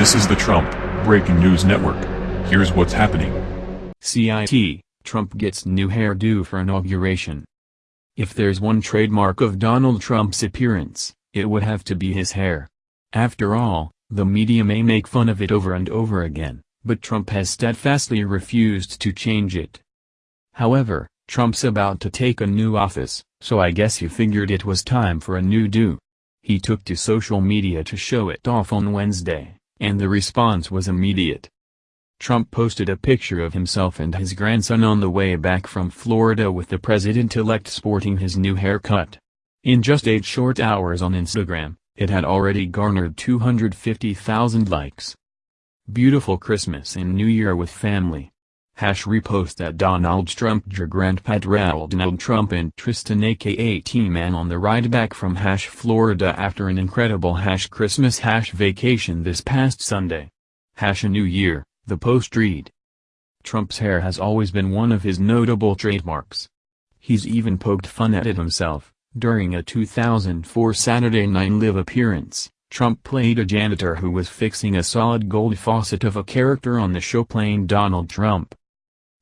This is the Trump Breaking News Network. Here's what's happening. CIT, Trump gets new hairdo for inauguration. If there's one trademark of Donald Trump's appearance, it would have to be his hair. After all, the media may make fun of it over and over again, but Trump has steadfastly refused to change it. However, Trump's about to take a new office, so I guess he figured it was time for a new do. He took to social media to show it off on Wednesday, and the response was immediate. Trump posted a picture of himself and his grandson on the way back from Florida with the president-elect sporting his new haircut. In just eight short hours on Instagram, it had already garnered 250,000 likes. Beautiful Christmas and New Year with family. Hash repost that Donald Trump Grandpa Donald Trump and Tristan aka T-Man on the ride back from Hash Florida after an incredible Hash Christmas Hash vacation this past Sunday. Hash a New Year, the post read. Trump's hair has always been one of his notable trademarks. He's even poked fun at it himself. During a 2004 Saturday Night Live appearance, Trump played a janitor who was fixing a solid gold faucet of a character on the show playing Donald Trump.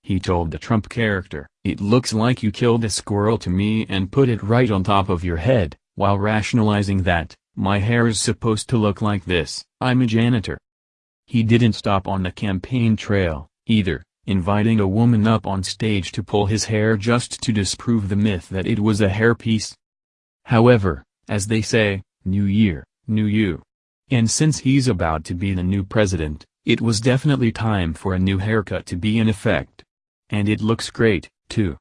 He told the Trump character, it looks like you killed a squirrel to me and put it right on top of your head, while rationalizing that, my hair is supposed to look like this, I'm a janitor. He didn't stop on the campaign trail, either, inviting a woman up on stage to pull his hair just to disprove the myth that it was a hairpiece. However, as they say, new year, new you. And since he's about to be the new president, it was definitely time for a new haircut to be in effect. And it looks great, too.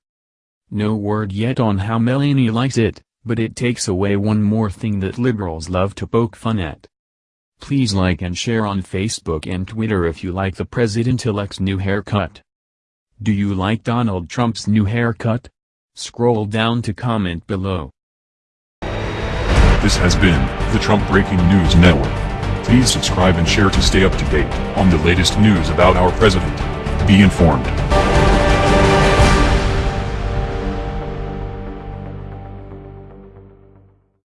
No word yet on how Melania likes it, but it takes away one more thing that liberals love to poke fun at. Please like and share on Facebook and Twitter if you like the president-elect's new haircut. Do you like Donald Trump's new haircut? Scroll down to comment below. This has been the Trump Breaking News Network. Please subscribe and share to stay up to date on the latest news about our president. Be informed.